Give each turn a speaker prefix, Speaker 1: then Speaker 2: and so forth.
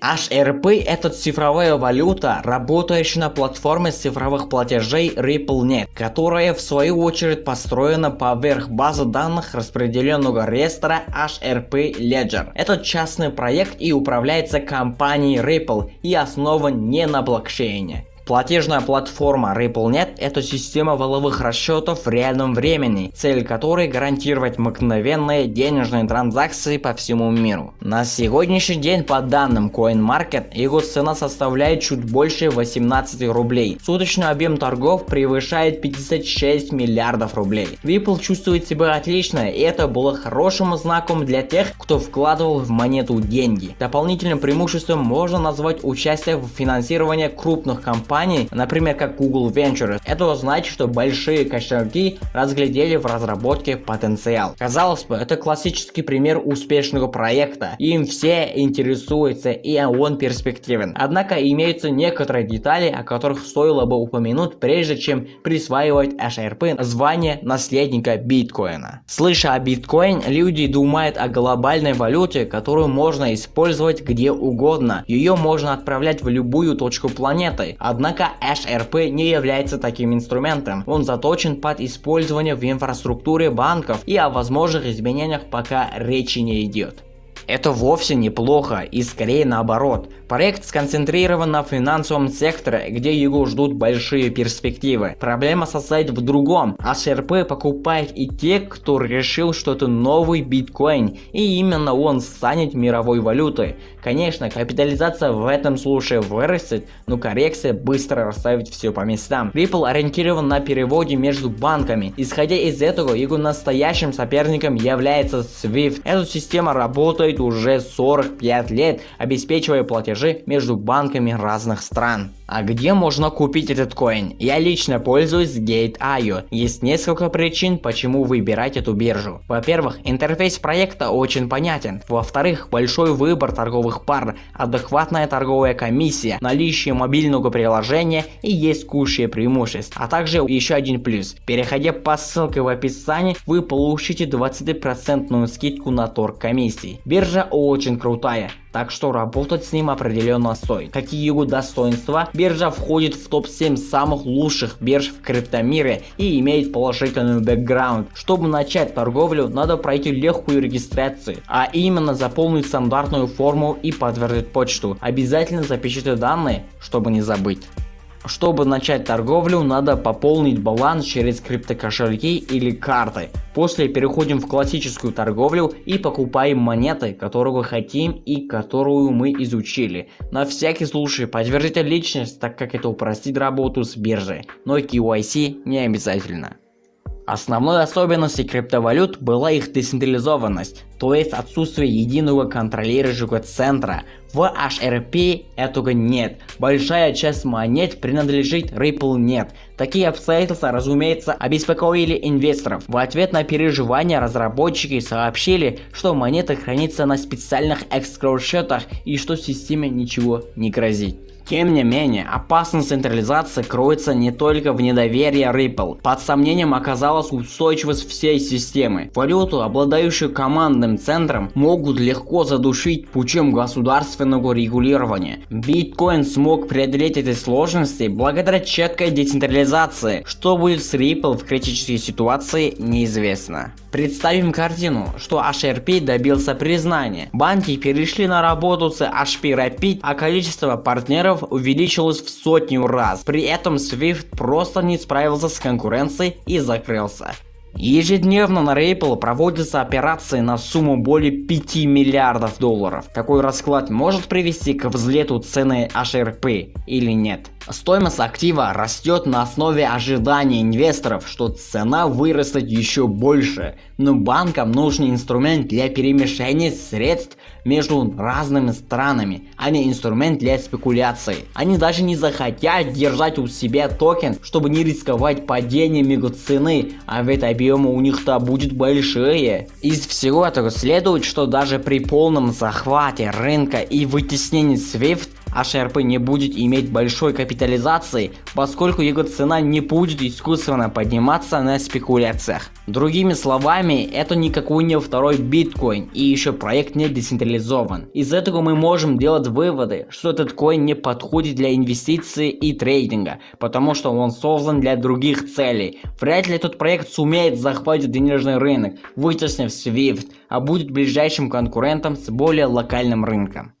Speaker 1: HRP – это цифровая валюта, работающая на платформе цифровых платежей RippleNet, которая в свою очередь построена поверх базы данных распределенного реестра HRP Ledger. Это частный проект и управляется компанией Ripple и основан не на блокчейне. Платежная платформа RippleNet – это система валовых расчетов в реальном времени, цель которой гарантировать мгновенные денежные транзакции по всему миру. На сегодняшний день по данным CoinMarket его цена составляет чуть больше 18 рублей. Суточный объем торгов превышает 56 миллиардов рублей. Ripple чувствует себя отлично и это было хорошим знаком для тех, кто вкладывал в монету деньги. Дополнительным преимуществом можно назвать участие в финансировании крупных компаний компаний, например как Google Ventures, это значит, что большие кошельки разглядели в разработке потенциал. Казалось бы, это классический пример успешного проекта, им все интересуются и он перспективен. Однако имеются некоторые детали, о которых стоило бы упомянуть, прежде чем присваивать HRP звание наследника биткоина. Слыша о биткоин, люди думают о глобальной валюте, которую можно использовать где угодно. Ее можно отправлять в любую точку планеты. Однако Однако HRP не является таким инструментом. Он заточен под использование в инфраструктуре банков и о возможных изменениях пока речи не идет. Это вовсе неплохо и скорее наоборот. Проект сконцентрирован на финансовом секторе, где его ждут большие перспективы. Проблема состоит в другом. HRP покупает и те, кто решил, что это новый биткоин, и именно он станет мировой валютой. Конечно, капитализация в этом случае вырастет, но коррекция быстро расставит все по местам. Ripple ориентирован на переводе между банками. Исходя из этого, его настоящим соперником является SWIFT. Эта система работает уже 45 лет, обеспечивая платежи между банками разных стран. А где можно купить этот коин? Я лично пользуюсь Gate.io. Есть несколько причин, почему выбирать эту биржу. Во-первых, интерфейс проекта очень понятен. Во-вторых, большой выбор торговых пар, адекватная торговая комиссия, наличие мобильного приложения и есть куча преимуществ. А также еще один плюс. Переходя по ссылке в описании, вы получите 20% скидку на торг комиссии. Очень крутая так что работать с ним определенно стоит. Какие его достоинства? Биржа входит в топ-7 самых лучших бирж в криптомире и имеет положительный бэкграунд. Чтобы начать торговлю, надо пройти легкую регистрацию, а именно заполнить стандартную форму и подтвердить почту. Обязательно запишите данные, чтобы не забыть. Чтобы начать торговлю, надо пополнить баланс через криптокошельки или карты. После переходим в классическую торговлю и покупаем монеты, которую хотим и которую мы изучили. На всякий случай подтвердите личность, так как это упростит работу с биржей, но KYC не обязательно. Основной особенностью криптовалют была их децентрализованность, то есть отсутствие единого контролирующего центра. В HRP этого нет. Большая часть монет принадлежит RippleNet. Такие обстоятельства, разумеется, обеспокоили инвесторов. В ответ на переживания разработчики сообщили, что монета хранится на специальных escrow счетах и что системе ничего не грозит. Тем не менее, опасность централизации кроется не только в недоверии Ripple. Под сомнением оказалась устойчивость всей системы. Валюту, обладающую командным центром, могут легко задушить путем государственного регулирования. Биткоин смог преодолеть эти сложности благодаря четкой децентрализации. Что будет с Ripple в критической ситуации, неизвестно. Представим картину, что HRP добился признания. Банки перешли на работу с HP Rapid, а количество партнеров увеличилось в сотню раз. При этом Swift просто не справился с конкуренцией и закрылся. Ежедневно на Ripple проводятся операции на сумму более 5 миллиардов долларов. Такой расклад может привести к взлету цены HRP или нет? Стоимость актива растет на основе ожидания инвесторов, что цена вырастет еще больше, но банкам нужен инструмент для перемещения средств между разными странами, а не инструмент для спекуляций. Они даже не захотят держать у себя токен, чтобы не рисковать падением его цены, а ведь объемы у них-то будет большие. Из всего этого следует, что даже при полном захвате рынка и вытеснении SWIFT HRP не будет иметь большой капитализации, поскольку его цена не будет искусственно подниматься на спекуляциях. Другими словами, это никакой не второй биткоин и еще проект не децентрализован. Из этого мы можем делать выводы, что этот коин не подходит для инвестиций и трейдинга, потому что он создан для других целей. Вряд ли этот проект сумеет захватить денежный рынок, вытеснив SWIFT, а будет ближайшим конкурентом с более локальным рынком.